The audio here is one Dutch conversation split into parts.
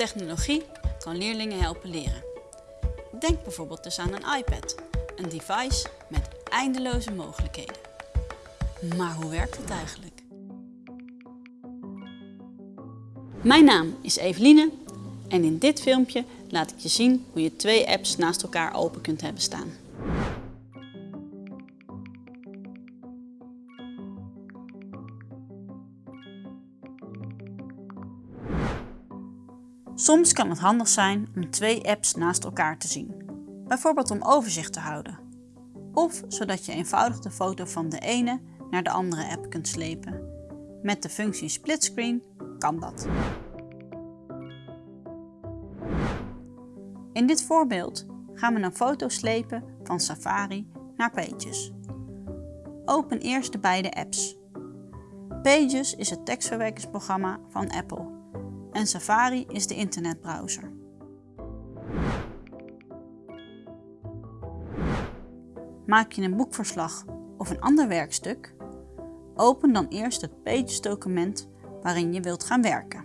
Technologie kan leerlingen helpen leren. Denk bijvoorbeeld dus aan een iPad, een device met eindeloze mogelijkheden. Maar hoe werkt het eigenlijk? Mijn naam is Eveline en in dit filmpje laat ik je zien hoe je twee apps naast elkaar open kunt hebben staan. Soms kan het handig zijn om twee apps naast elkaar te zien. Bijvoorbeeld om overzicht te houden. Of zodat je eenvoudig de foto van de ene naar de andere app kunt slepen. Met de functie splitscreen kan dat. In dit voorbeeld gaan we een foto slepen van Safari naar Pages. Open eerst de beide apps. Pages is het tekstverwerkingsprogramma van Apple en Safari is de internetbrowser. Maak je een boekverslag of een ander werkstuk? Open dan eerst het Pages document waarin je wilt gaan werken.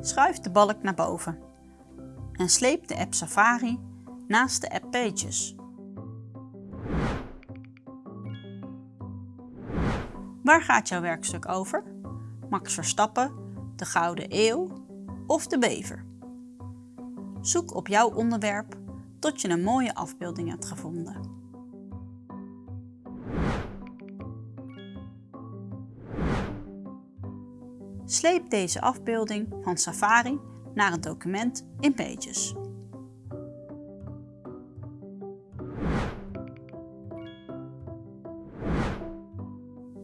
Schuif de balk naar boven en sleep de app Safari naast de app Pages. Waar gaat jouw werkstuk over? Max Verstappen, de Gouden Eeuw of de Bever? Zoek op jouw onderwerp tot je een mooie afbeelding hebt gevonden. Sleep deze afbeelding van Safari naar het document in Pages.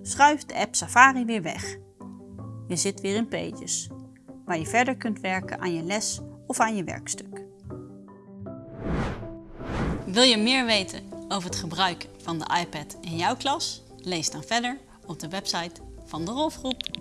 Schuif de app Safari weer weg. Je zit weer in Pages, waar je verder kunt werken aan je les of aan je werkstuk. Wil je meer weten over het gebruik van de iPad in jouw klas? Lees dan verder op de website van de Rolfgroep.